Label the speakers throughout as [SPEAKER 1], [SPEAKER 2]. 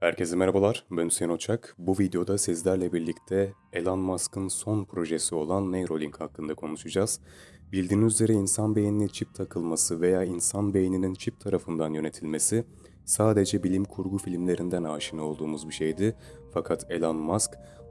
[SPEAKER 1] Herkese merhabalar, ben Hüseyin Oçak. Bu videoda sizlerle birlikte Elon Musk'ın son projesi olan Neuralink hakkında konuşacağız. Bildiğiniz üzere insan beynine çip takılması veya insan beyninin çip tarafından yönetilmesi sadece bilim kurgu filmlerinden aşina olduğumuz bir şeydi. Fakat Elon Musk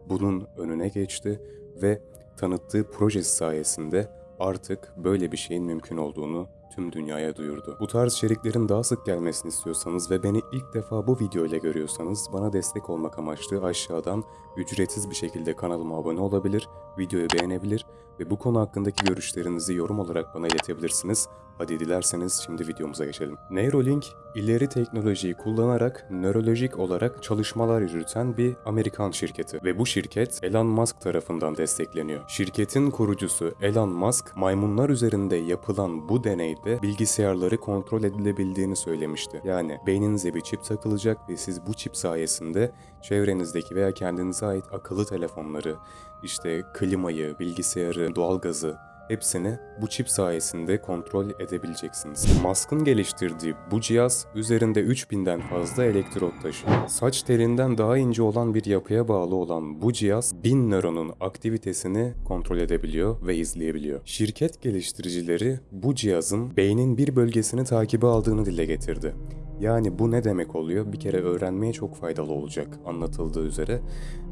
[SPEAKER 1] bunun önüne geçti ve tanıttığı projesi sayesinde artık böyle bir şeyin mümkün olduğunu tüm dünyaya duyurdu. Bu tarz içeriklerin daha sık gelmesini istiyorsanız ve beni ilk defa bu video ile görüyorsanız bana destek olmak amaçlı aşağıdan ücretsiz bir şekilde kanalıma abone olabilir, videoyu beğenebilir ve bu konu hakkındaki görüşlerinizi yorum olarak bana iletebilirsiniz. Hadi dilerseniz şimdi videomuza geçelim. Neuralink, ileri teknolojiyi kullanarak nörolojik olarak çalışmalar yürüten bir Amerikan şirketi ve bu şirket Elon Musk tarafından destekleniyor. Şirketin kurucusu Elon Musk, maymunlar üzerinde yapılan bu deneyde bilgisayarları kontrol edilebildiğini söylemişti. Yani beyninize bir çip takılacak ve siz bu çip sayesinde çevrenizdeki veya kendinize ait akıllı telefonları, işte klimayı, bilgisayarı, doğalgazı hepsini bu çip sayesinde kontrol edebileceksiniz. Musk'ın geliştirdiği bu cihaz üzerinde 3000'den fazla elektrot taşıyor. Saç telinden daha ince olan bir yapıya bağlı olan bu cihaz 1000 nöronun aktivitesini kontrol edebiliyor ve izleyebiliyor. Şirket geliştiricileri bu cihazın beynin bir bölgesini takibe aldığını dile getirdi. Yani bu ne demek oluyor? Bir kere öğrenmeye çok faydalı olacak anlatıldığı üzere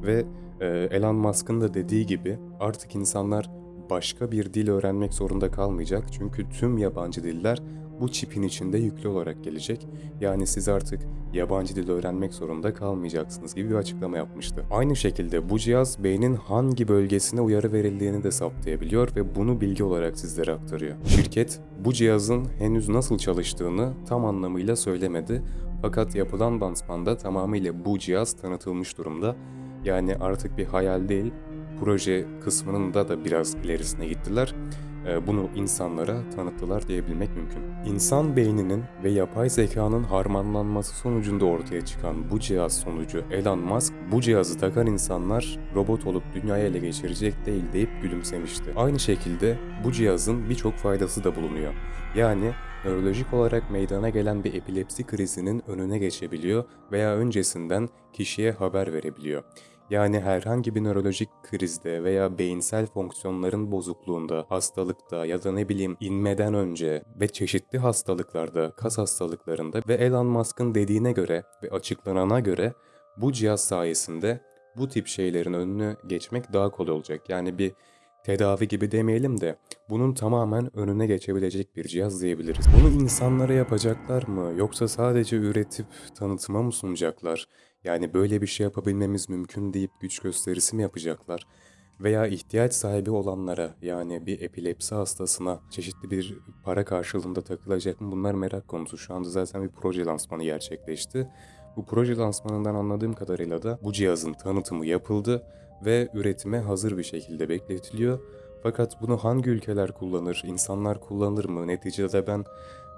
[SPEAKER 1] ve e, Elon Musk'ın da dediği gibi artık insanlar başka bir dil öğrenmek zorunda kalmayacak. Çünkü tüm yabancı diller bu çipin içinde yüklü olarak gelecek. Yani siz artık yabancı dil öğrenmek zorunda kalmayacaksınız gibi bir açıklama yapmıştı. Aynı şekilde bu cihaz beynin hangi bölgesine uyarı verildiğini de saptayabiliyor ve bunu bilgi olarak sizlere aktarıyor. Şirket bu cihazın henüz nasıl çalıştığını tam anlamıyla söylemedi. Fakat yapılan lansmanda tamamıyla bu cihaz tanıtılmış durumda. Yani artık bir hayal değil, proje kısmının da da biraz ilerisine gittiler. Ee, Bunu insanlara tanıttılar diyebilmek mümkün. İnsan beyninin ve yapay zekanın harmanlanması sonucunda ortaya çıkan bu cihaz sonucu Elon Musk bu cihazı takan insanlar robot olup dünyayı ele geçirecek değil deyip gülümsemişti. Aynı şekilde bu cihazın birçok faydası da bulunuyor. Yani nörolojik olarak meydana gelen bir epilepsi krizinin önüne geçebiliyor veya öncesinden kişiye haber verebiliyor. Yani herhangi bir nörolojik krizde veya beyinsel fonksiyonların bozukluğunda, hastalıkta ya da ne bileyim inmeden önce ve çeşitli hastalıklarda, kas hastalıklarında ve Elon Musk'ın dediğine göre ve açıklanana göre bu cihaz sayesinde bu tip şeylerin önünü geçmek daha kolay olacak. Yani bir tedavi gibi demeyelim de bunun tamamen önüne geçebilecek bir cihaz diyebiliriz. Bunu insanlara yapacaklar mı yoksa sadece üretip tanıtıma mı sunacaklar? Yani böyle bir şey yapabilmemiz mümkün deyip güç gösterisi mi yapacaklar? Veya ihtiyaç sahibi olanlara yani bir epilepsi hastasına çeşitli bir para karşılığında takılacak mı? Bunlar merak konusu. Şu anda zaten bir proje lansmanı gerçekleşti. Bu proje lansmanından anladığım kadarıyla da bu cihazın tanıtımı yapıldı ve üretime hazır bir şekilde bekletiliyor. Fakat bunu hangi ülkeler kullanır, insanlar kullanır mı? Neticede ben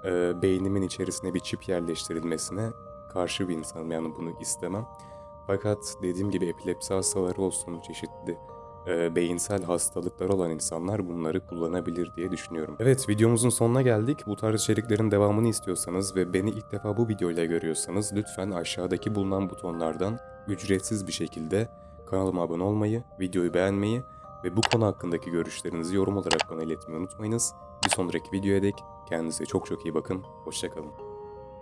[SPEAKER 1] e, beynimin içerisine bir çip yerleştirilmesine karşı bir insanım yani bunu istemem. Fakat dediğim gibi epilepsi hastaları olsun, çeşitli e, beyinsel hastalıklar olan insanlar bunları kullanabilir diye düşünüyorum. Evet videomuzun sonuna geldik. Bu tarz içeriklerin devamını istiyorsanız ve beni ilk defa bu videoyla görüyorsanız lütfen aşağıdaki bulunan butonlardan ücretsiz bir şekilde kanalıma abone olmayı, videoyu beğenmeyi ve bu konu hakkındaki görüşlerinizi yorum olarak bana iletmeyi unutmayınız. Bir sonraki videoya dek kendinize çok çok iyi bakın. Hoşçakalın.